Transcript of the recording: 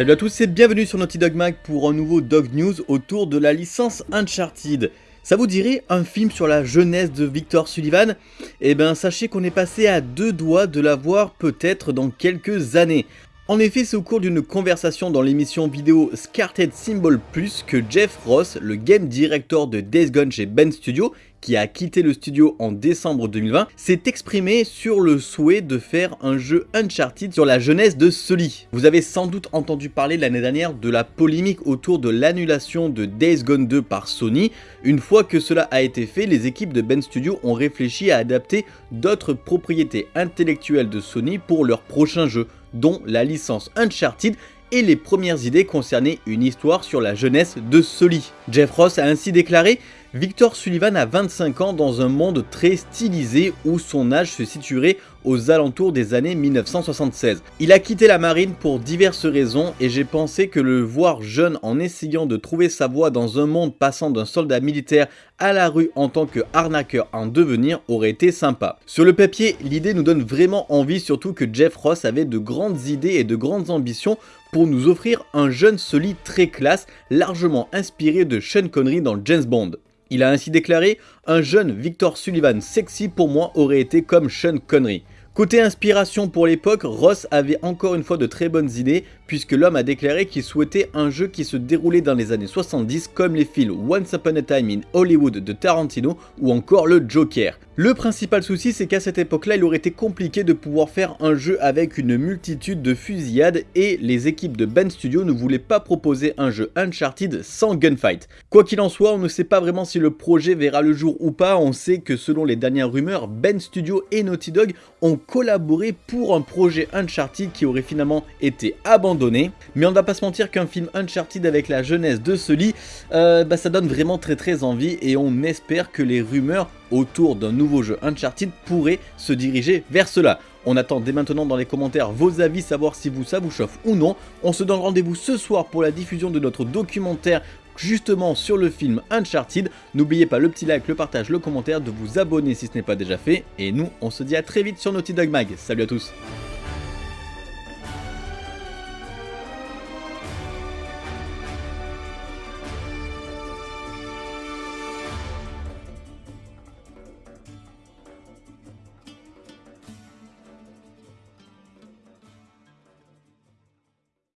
Salut à tous et bienvenue sur Naughty Dog Mag pour un nouveau Dog News autour de la licence Uncharted. Ça vous dirait un film sur la jeunesse de Victor Sullivan? Eh ben sachez qu'on est passé à deux doigts de la voir peut-être dans quelques années. En effet, c'est au cours d'une conversation dans l'émission vidéo Scarted Symbol Plus que Jeff Ross, le game director de Days Gone chez Ben Studio, qui a quitté le studio en décembre 2020, s'est exprimé sur le souhait de faire un jeu Uncharted sur la jeunesse de Sully. Vous avez sans doute entendu parler l'année dernière de la polémique autour de l'annulation de Days Gone 2 par Sony. Une fois que cela a été fait, les équipes de Ben Studio ont réfléchi à adapter d'autres propriétés intellectuelles de Sony pour leur prochain jeu dont la licence Uncharted et les premières idées concernaient une histoire sur la jeunesse de Sully. Jeff Ross a ainsi déclaré Victor Sullivan a 25 ans dans un monde très stylisé où son âge se situerait aux alentours des années 1976. Il a quitté la marine pour diverses raisons et j'ai pensé que le voir jeune en essayant de trouver sa voie dans un monde passant d'un soldat militaire à la rue en tant que arnaqueur en devenir aurait été sympa. Sur le papier, l'idée nous donne vraiment envie surtout que Jeff Ross avait de grandes idées et de grandes ambitions pour nous offrir un jeune solide très classe, largement inspiré de Sean Connery dans James Bond. Il a ainsi déclaré « Un jeune Victor Sullivan sexy pour moi aurait été comme Sean Connery ». Côté inspiration pour l'époque, Ross avait encore une fois de très bonnes idées puisque l'homme a déclaré qu'il souhaitait un jeu qui se déroulait dans les années 70 comme les films Once Upon a Time in Hollywood de Tarantino ou encore le Joker. Le principal souci c'est qu'à cette époque-là il aurait été compliqué de pouvoir faire un jeu avec une multitude de fusillades et les équipes de Ben Studio ne voulaient pas proposer un jeu Uncharted sans gunfight. Quoi qu'il en soit, on ne sait pas vraiment si le projet verra le jour ou pas, on sait que selon les dernières rumeurs, Ben Studio et Naughty Dog ont collaboré pour un projet Uncharted qui aurait finalement été abandonné mais on ne va pas se mentir qu'un film Uncharted avec la jeunesse de Sully, euh, bah, ça donne vraiment très très envie et on espère que les rumeurs autour d'un nouveau jeu Uncharted pourraient se diriger vers cela. On attend dès maintenant dans les commentaires vos avis, savoir si vous ça vous chauffe ou non. On se donne rendez-vous ce soir pour la diffusion de notre documentaire justement sur le film Uncharted. N'oubliez pas le petit like, le partage, le commentaire, de vous abonner si ce n'est pas déjà fait. Et nous, on se dit à très vite sur Naughty Dog Mag. Salut à tous